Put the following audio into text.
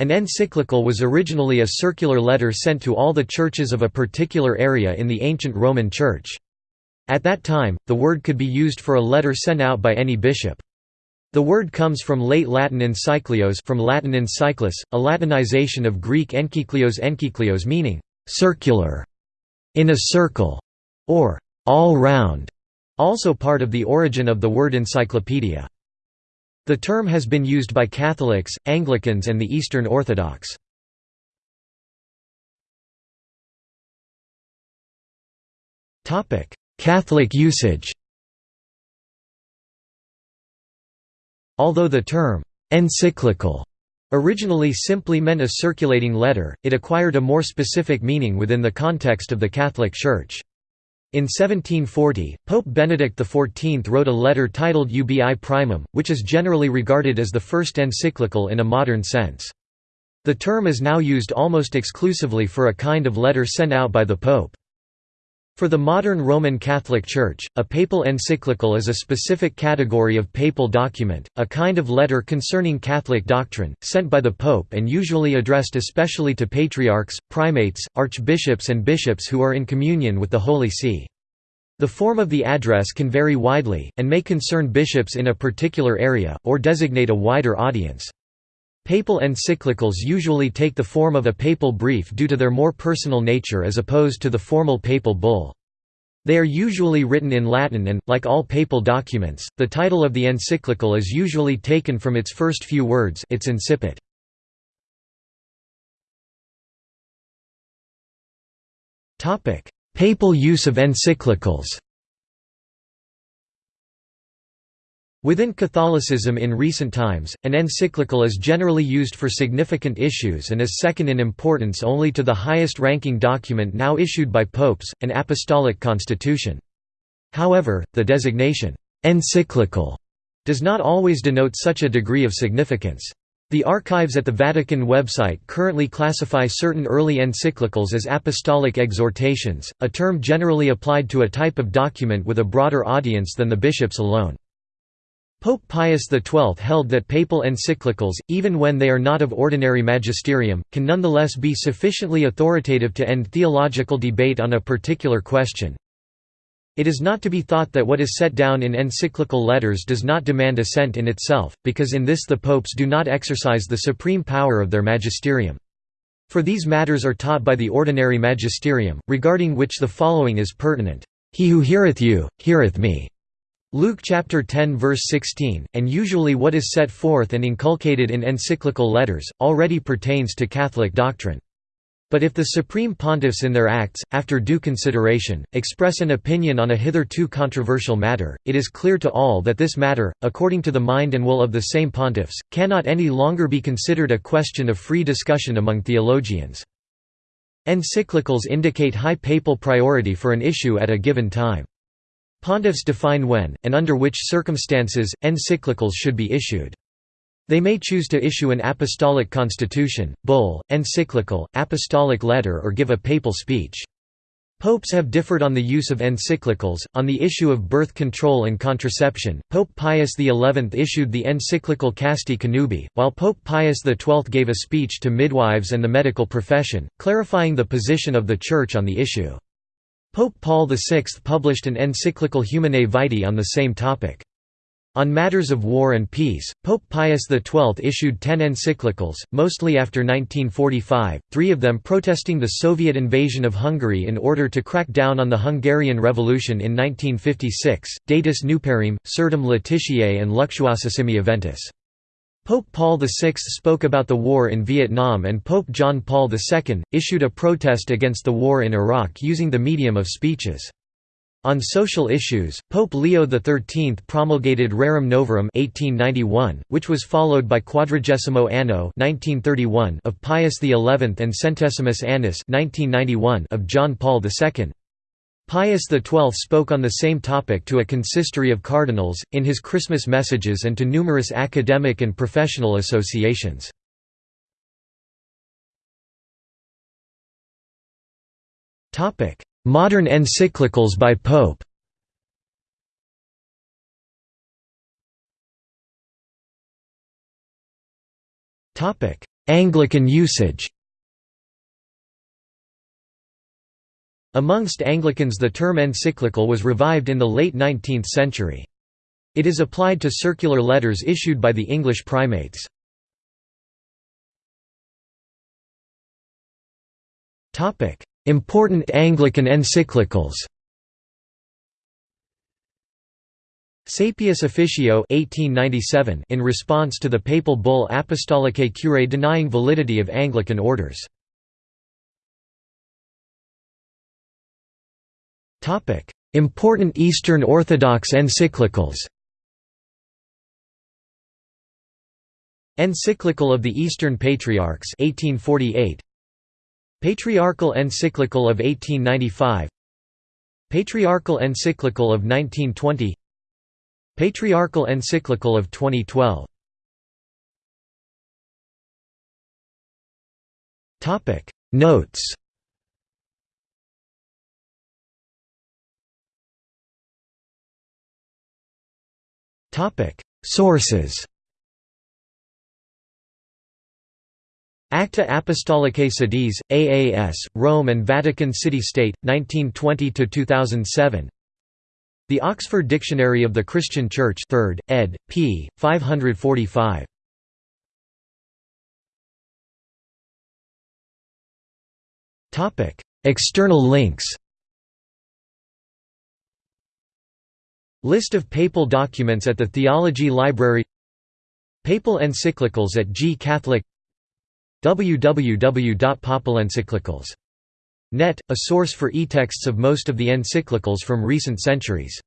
An encyclical was originally a circular letter sent to all the churches of a particular area in the ancient Roman Church. At that time, the word could be used for a letter sent out by any bishop. The word comes from late Latin encyclios from Latin encyclus, a Latinization of Greek enkyclios enkyclios meaning, "...circular", "...in a circle", or "...all round", also part of the origin of the word encyclopedia. The term has been used by Catholics, Anglicans and the Eastern Orthodox. Catholic usage Although the term «encyclical» originally simply meant a circulating letter, it acquired a more specific meaning within the context of the Catholic Church. In 1740, Pope Benedict XIV wrote a letter titled Ubi Primum, which is generally regarded as the first encyclical in a modern sense. The term is now used almost exclusively for a kind of letter sent out by the Pope. For the modern Roman Catholic Church, a papal encyclical is a specific category of papal document, a kind of letter concerning Catholic doctrine, sent by the Pope and usually addressed especially to patriarchs, primates, archbishops and bishops who are in communion with the Holy See. The form of the address can vary widely, and may concern bishops in a particular area, or designate a wider audience. Papal encyclicals usually take the form of a papal brief due to their more personal nature as opposed to the formal papal bull. They are usually written in Latin and, like all papal documents, the title of the encyclical is usually taken from its first few words its incipit. Papal use of encyclicals Within Catholicism in recent times, an encyclical is generally used for significant issues and is second in importance only to the highest-ranking document now issued by popes, an apostolic constitution. However, the designation, "'encyclical' does not always denote such a degree of significance. The archives at the Vatican website currently classify certain early encyclicals as apostolic exhortations, a term generally applied to a type of document with a broader audience than the bishops alone. Pope Pius XII held that papal encyclicals, even when they are not of ordinary magisterium, can nonetheless be sufficiently authoritative to end theological debate on a particular question. It is not to be thought that what is set down in encyclical letters does not demand assent in itself, because in this the popes do not exercise the supreme power of their magisterium. For these matters are taught by the ordinary magisterium, regarding which the following is pertinent, "'He who heareth you, heareth me' Luke chapter 10 verse 16, and usually what is set forth and inculcated in encyclical letters, already pertains to Catholic doctrine. But if the supreme pontiffs in their acts, after due consideration, express an opinion on a hitherto controversial matter, it is clear to all that this matter, according to the mind and will of the same pontiffs, cannot any longer be considered a question of free discussion among theologians. Encyclicals indicate high papal priority for an issue at a given time. Pontiffs define when, and under which circumstances, encyclicals should be issued. They may choose to issue an apostolic constitution, bull, encyclical, apostolic letter or give a papal speech. Popes have differed on the use of encyclicals. On the issue of birth control and contraception, Pope Pius XI issued the encyclical Casti Connubii, while Pope Pius XII gave a speech to midwives and the medical profession, clarifying the position of the Church on the issue. Pope Paul VI published an encyclical Humanae Vitae on the same topic. On matters of war and peace, Pope Pius XII issued ten encyclicals, mostly after 1945, three of them protesting the Soviet invasion of Hungary in order to crack down on the Hungarian Revolution in 1956, Datis Nuperrime, Sertum Laetitiae and Luctuosissimi Eventus. Pope Paul VI spoke about the war in Vietnam and Pope John Paul II, issued a protest against the war in Iraq using the medium of speeches. On social issues, Pope Leo XIII promulgated Rerum Novarum 1891, which was followed by Quadragesimo Anno 1931 of Pius XI and Centesimus Annus 1991 of John Paul II. Pius XII spoke on the same topic to a consistory of cardinals, in his Christmas messages and to numerous academic and professional associations. Modern encyclicals by Pope Anglican usage Amongst Anglicans the term encyclical was revived in the late 19th century. It is applied to circular letters issued by the English primates. Important Anglican encyclicals Saepius Officio 1897 in response to the papal bull Apostolicae Curae denying validity of Anglican orders. Important Eastern Orthodox encyclicals Encyclical of the Eastern Patriarchs 1848 Patriarchal Encyclical of 1895 Patriarchal Encyclical of 1920 Patriarchal Encyclical of 2012 Notes Sources Acta Apostolicae Sedis, AAS, Rome and Vatican City State, 1920–2007 The Oxford Dictionary of the Christian Church 3rd, ed., p. 545. External links List of papal documents at the Theology Library Papal encyclicals at GCatholic www.papalencyclicals.net, a source for e-texts of most of the encyclicals from recent centuries